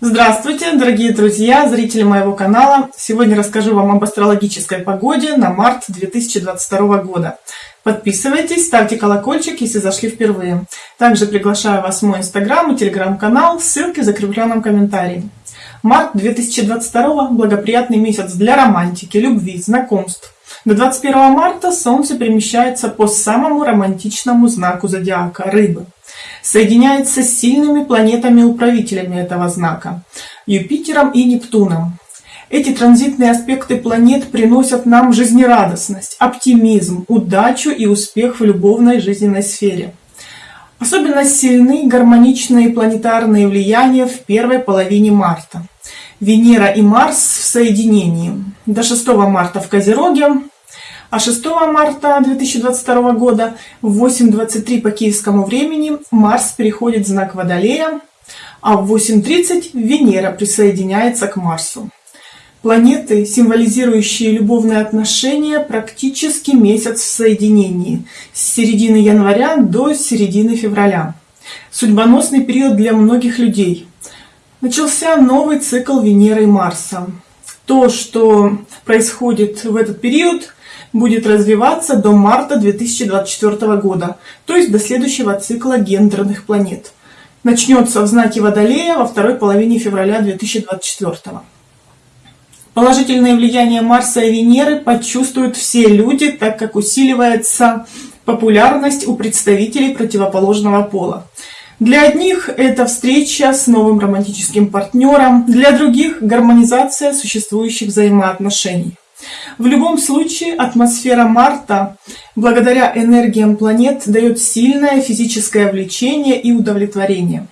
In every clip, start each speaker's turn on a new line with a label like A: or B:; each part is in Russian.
A: Здравствуйте, дорогие друзья, зрители моего канала. Сегодня расскажу вам об астрологической погоде на март 2022 года. Подписывайтесь, ставьте колокольчик, если зашли впервые. Также приглашаю вас в мой инстаграм и телеграм-канал, ссылки в закрепленном комментарии. Март 2022 – благоприятный месяц для романтики, любви, знакомств. До 21 марта Солнце перемещается по самому романтичному знаку зодиака – Рыбы – соединяется с сильными планетами-управителями этого знака – Юпитером и Нептуном. Эти транзитные аспекты планет приносят нам жизнерадостность, оптимизм, удачу и успех в любовной жизненной сфере. Особенно сильны гармоничные планетарные влияния в первой половине марта. Венера и Марс в соединении. До 6 марта в Козероге, а 6 марта 2022 года в 8.23 по киевскому времени Марс переходит в знак Водолея, а в 8.30 Венера присоединяется к Марсу. Планеты, символизирующие любовные отношения, практически месяц в соединении с середины января до середины февраля. Судьбоносный период для многих людей. Начался новый цикл Венеры и Марса. То, что происходит в этот период, будет развиваться до марта 2024 года, то есть до следующего цикла гендерных планет. Начнется в знаке Водолея во второй половине февраля 2024. Положительное влияние Марса и Венеры почувствуют все люди, так как усиливается популярность у представителей противоположного пола. Для одних это встреча с новым романтическим партнером, для других гармонизация существующих взаимоотношений. В любом случае, атмосфера Марта, благодаря энергиям планет, дает сильное физическое влечение и удовлетворение.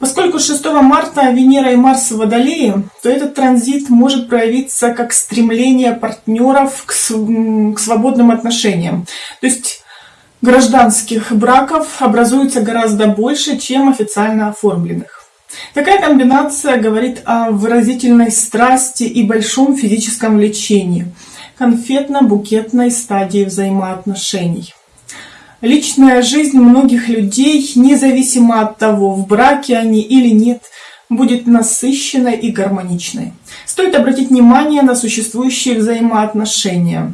A: Поскольку 6 марта Венера и Марс в Водолее, то этот транзит может проявиться как стремление партнеров к, к свободным отношениям. То есть гражданских браков образуется гораздо больше, чем официально оформленных. Такая комбинация говорит о выразительной страсти и большом физическом влечении, конфетно-букетной стадии взаимоотношений. Личная жизнь многих людей, независимо от того, в браке они или нет, будет насыщенной и гармоничной. Стоит обратить внимание на существующие взаимоотношения.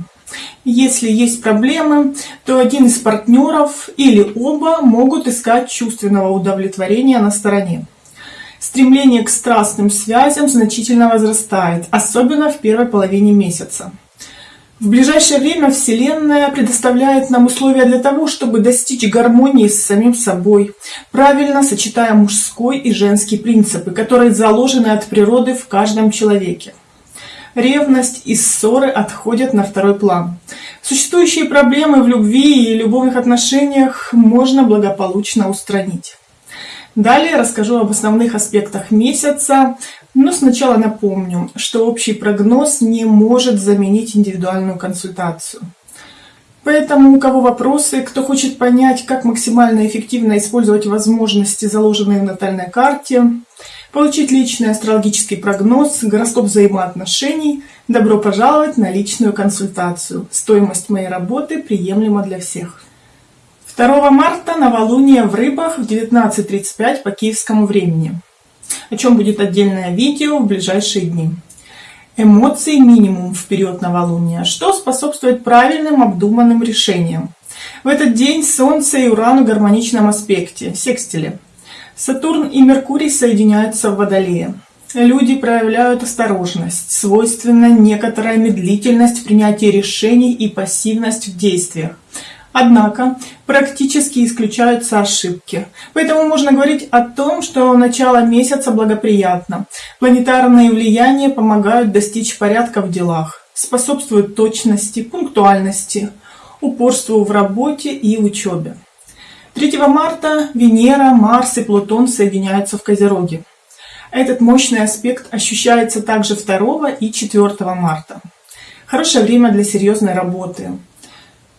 A: Если есть проблемы, то один из партнеров или оба могут искать чувственного удовлетворения на стороне. Стремление к страстным связям значительно возрастает, особенно в первой половине месяца. В ближайшее время Вселенная предоставляет нам условия для того, чтобы достичь гармонии с самим собой, правильно сочетая мужской и женский принципы, которые заложены от природы в каждом человеке. Ревность и ссоры отходят на второй план. Существующие проблемы в любви и любовных отношениях можно благополучно устранить. Далее расскажу об основных аспектах месяца, но сначала напомню, что общий прогноз не может заменить индивидуальную консультацию. Поэтому у кого вопросы, кто хочет понять, как максимально эффективно использовать возможности, заложенные в натальной карте, получить личный астрологический прогноз, гороскоп взаимоотношений, добро пожаловать на личную консультацию. Стоимость моей работы приемлема для всех. 2 марта новолуние в рыбах в 19.35 по киевскому времени, о чем будет отдельное видео в ближайшие дни. Эмоций минимум в период новолуния, что способствует правильным обдуманным решениям. В этот день Солнце и Уран в гармоничном аспекте, секстиле. Сатурн и Меркурий соединяются в Водолее. Люди проявляют осторожность, свойственна некоторая медлительность в принятии решений и пассивность в действиях. Однако практически исключаются ошибки. Поэтому можно говорить о том, что начало месяца благоприятно. Планетарные влияния помогают достичь порядка в делах, способствуют точности, пунктуальности, упорству в работе и учебе. 3 марта Венера, Марс и Плутон соединяются в Козероге. Этот мощный аспект ощущается также 2 и 4 марта. Хорошее время для серьезной работы,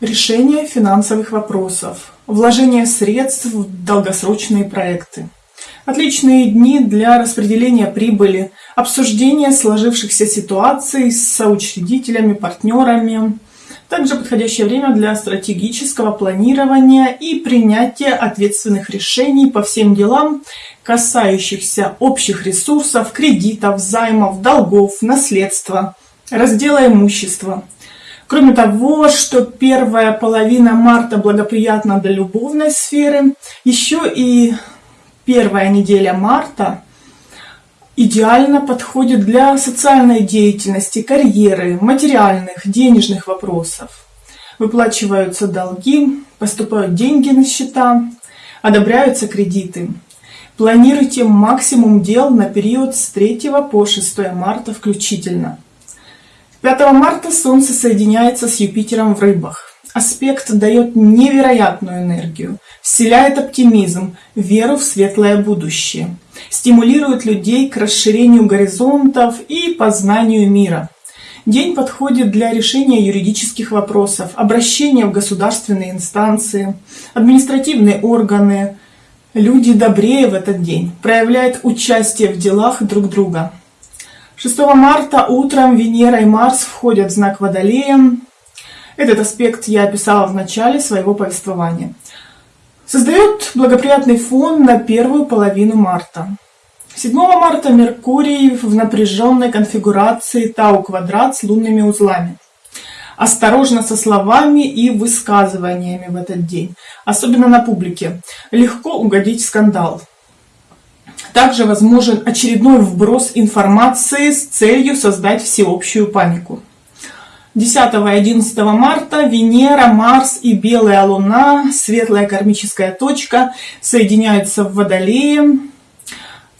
A: Решение финансовых вопросов. Вложение средств в долгосрочные проекты. Отличные дни для распределения прибыли, обсуждения сложившихся ситуаций с соучредителями, партнерами, Также подходящее время для стратегического планирования и принятия ответственных решений по всем делам, касающихся общих ресурсов, кредитов, займов, долгов, наследства, раздела имущества. Кроме того, что первая половина марта благоприятна для любовной сферы, еще и первая неделя марта идеально подходит для социальной деятельности, карьеры, материальных, денежных вопросов. Выплачиваются долги, поступают деньги на счета, одобряются кредиты. Планируйте максимум дел на период с 3 по 6 марта включительно. 5 марта Солнце соединяется с Юпитером в рыбах. Аспект дает невероятную энергию, вселяет оптимизм, веру в светлое будущее, стимулирует людей к расширению горизонтов и познанию мира. День подходит для решения юридических вопросов, обращения в государственные инстанции, административные органы. Люди добрее в этот день, проявляют участие в делах друг друга. 6 марта утром Венера и Марс входят в знак Водолея. Этот аспект я описала в начале своего повествования. Создает благоприятный фон на первую половину марта. 7 марта Меркурий в напряженной конфигурации Тау-квадрат с лунными узлами. Осторожно со словами и высказываниями в этот день, особенно на публике. Легко угодить в скандал. Также возможен очередной вброс информации с целью создать всеобщую панику. 10 и 11 марта Венера, Марс и Белая Луна, светлая кармическая точка, соединяются в Водолее.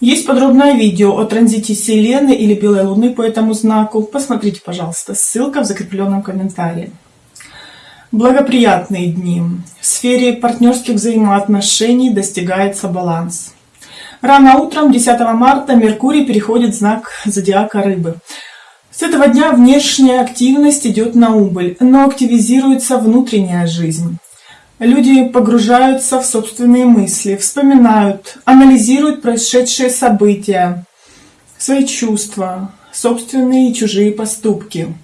A: Есть подробное видео о транзите Селены или Белой Луны по этому знаку. Посмотрите, пожалуйста, ссылка в закрепленном комментарии. Благоприятные дни. В сфере партнерских взаимоотношений достигается баланс. Рано утром 10 марта Меркурий переходит в знак зодиака Рыбы. С этого дня внешняя активность идет на убыль, но активизируется внутренняя жизнь. Люди погружаются в собственные мысли, вспоминают, анализируют происшедшие события, свои чувства, собственные и чужие поступки.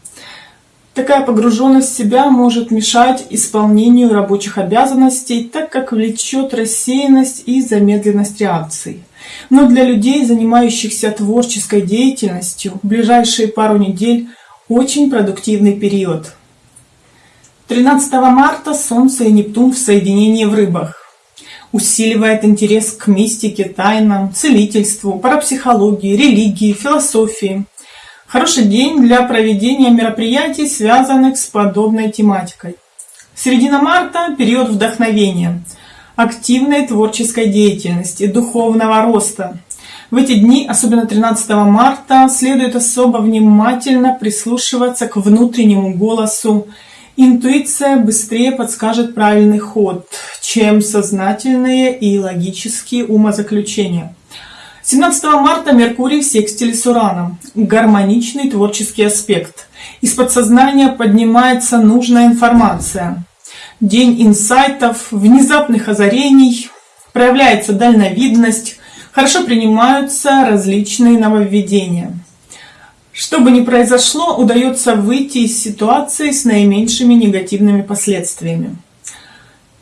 A: Такая погруженность в себя может мешать исполнению рабочих обязанностей, так как влечет рассеянность и замедленность реакций. Но для людей, занимающихся творческой деятельностью, ближайшие пару недель очень продуктивный период. 13 марта Солнце и Нептун в соединении в рыбах. Усиливает интерес к мистике, тайнам, целительству, парапсихологии, религии, философии. Хороший день для проведения мероприятий, связанных с подобной тематикой. Середина марта – период вдохновения – активной творческой деятельности, духовного роста. В эти дни, особенно 13 марта, следует особо внимательно прислушиваться к внутреннему голосу. Интуиция быстрее подскажет правильный ход, чем сознательные и логические умозаключения. 17 марта Меркурий в секстиле с Ураном. Гармоничный творческий аспект. Из подсознания поднимается нужная информация день инсайтов, внезапных озарений, проявляется дальновидность, хорошо принимаются различные нововведения. Что бы ни произошло, удается выйти из ситуации с наименьшими негативными последствиями.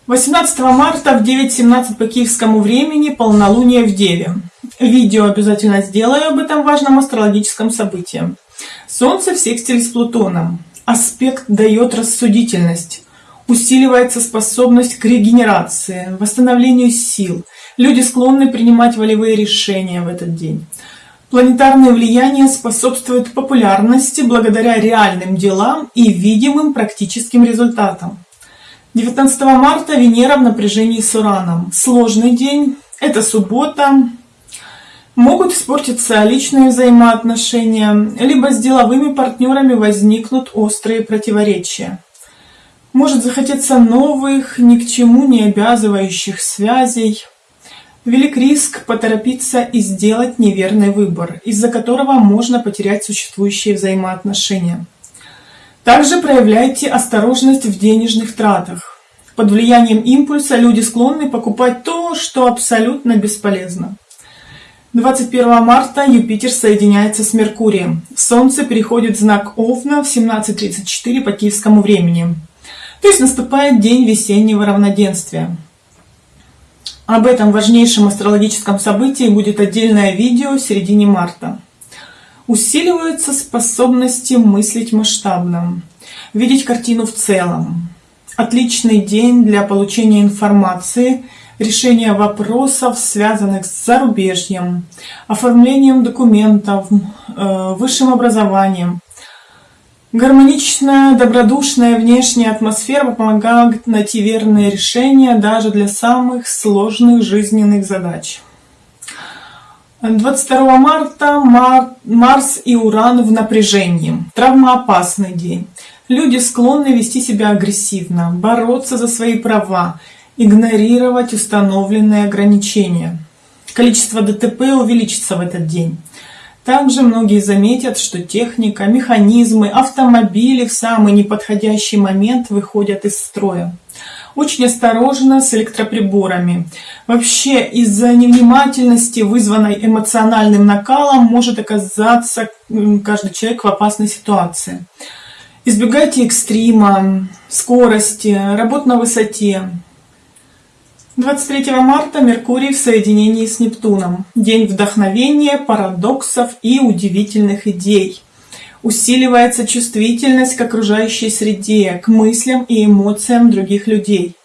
A: 18 марта в 9.17 по киевскому времени полнолуние в Деве. Видео обязательно сделаю об этом важном астрологическом событии. Солнце в секстиле с Плутоном. Аспект дает рассудительность усиливается способность к регенерации, восстановлению сил. Люди склонны принимать волевые решения в этот день. Планетарное влияние способствует популярности благодаря реальным делам и видимым практическим результатам. 19 марта Венера в напряжении с Ураном. Сложный день, это суббота. Могут испортиться личные взаимоотношения, либо с деловыми партнерами возникнут острые противоречия. Может захотеться новых, ни к чему не обязывающих связей. Велик риск поторопиться и сделать неверный выбор, из-за которого можно потерять существующие взаимоотношения. Также проявляйте осторожность в денежных тратах. Под влиянием импульса люди склонны покупать то, что абсолютно бесполезно. 21 марта Юпитер соединяется с Меркурием. Солнце переходит в знак Овна в 17.34 по киевскому времени. То есть наступает день весеннего равноденствия. Об этом важнейшем астрологическом событии будет отдельное видео в середине марта. Усиливаются способности мыслить масштабно, видеть картину в целом. Отличный день для получения информации – решение вопросов, связанных с зарубежьем, оформлением документов, э, высшим образованием. Гармоничная, добродушная внешняя атмосфера помогает найти верные решения даже для самых сложных жизненных задач. 22 марта Марс и Уран в напряжении. Травмоопасный день. Люди склонны вести себя агрессивно, бороться за свои права, игнорировать установленные ограничения. Количество ДТП увеличится в этот день. Также многие заметят, что техника, механизмы, автомобили в самый неподходящий момент выходят из строя. Очень осторожно с электроприборами. Вообще из-за невнимательности, вызванной эмоциональным накалом, может оказаться каждый человек в опасной ситуации. Избегайте экстрима, скорости, работ на высоте, 23 марта Меркурий в соединении с Нептуном. День вдохновения, парадоксов и удивительных идей. Усиливается чувствительность к окружающей среде, к мыслям и эмоциям других людей.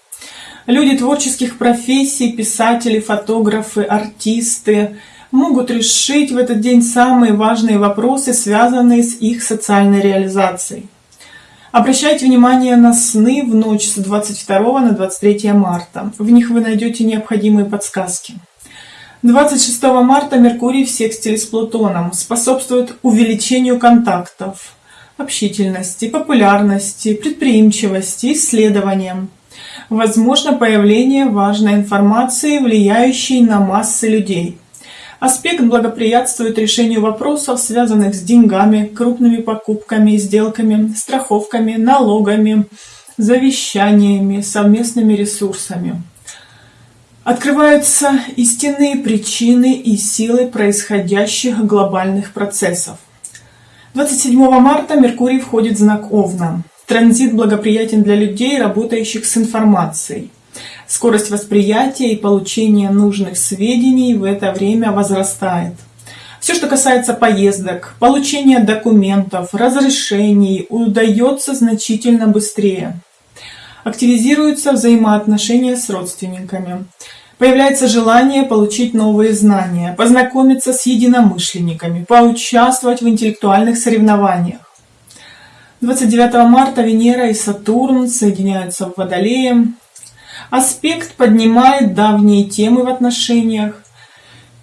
A: Люди творческих профессий, писатели, фотографы, артисты могут решить в этот день самые важные вопросы, связанные с их социальной реализацией. Обращайте внимание на сны в ночь с 22 на 23 марта. В них вы найдете необходимые подсказки. 26 марта Меркурий в секстиле с Плутоном способствует увеличению контактов, общительности, популярности, предприимчивости, исследованиям. Возможно появление важной информации, влияющей на массы людей – Аспект благоприятствует решению вопросов, связанных с деньгами, крупными покупками, сделками, страховками, налогами, завещаниями, совместными ресурсами. Открываются истинные причины и силы происходящих глобальных процессов. 27 марта Меркурий входит в знак Овна. Транзит благоприятен для людей, работающих с информацией. Скорость восприятия и получения нужных сведений в это время возрастает. Все, что касается поездок, получения документов, разрешений, удается значительно быстрее. Активизируются взаимоотношения с родственниками. Появляется желание получить новые знания, познакомиться с единомышленниками, поучаствовать в интеллектуальных соревнованиях. 29 марта Венера и Сатурн соединяются в Водолее, Аспект поднимает давние темы в отношениях.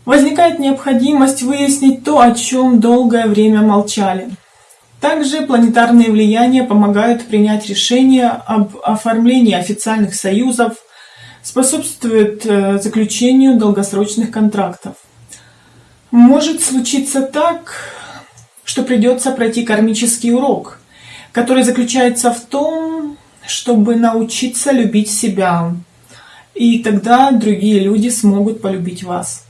A: Возникает необходимость выяснить то, о чем долгое время молчали. Также планетарные влияния помогают принять решение об оформлении официальных союзов, способствуют э, заключению долгосрочных контрактов. Может случиться так, что придется пройти кармический урок, который заключается в том, чтобы научиться любить себя. И тогда другие люди смогут полюбить вас.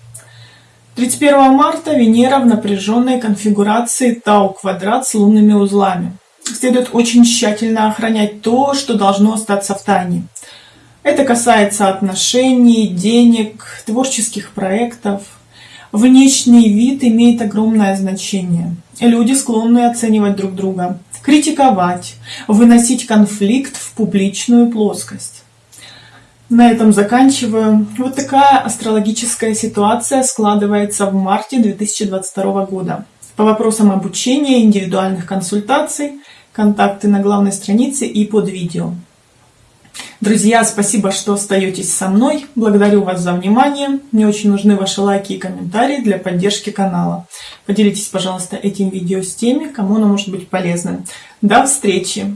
A: 31 марта Венера в напряженной конфигурации Тау-квадрат с лунными узлами. Следует очень тщательно охранять то, что должно остаться в тайне. Это касается отношений, денег, творческих проектов. Внешний вид имеет огромное значение. Люди склонны оценивать друг друга критиковать, выносить конфликт в публичную плоскость. На этом заканчиваю. Вот такая астрологическая ситуация складывается в марте 2022 года. По вопросам обучения, индивидуальных консультаций, контакты на главной странице и под видео. Друзья, спасибо, что остаетесь со мной. Благодарю вас за внимание. Мне очень нужны ваши лайки и комментарии для поддержки канала. Поделитесь, пожалуйста, этим видео с теми, кому оно может быть полезным. До встречи!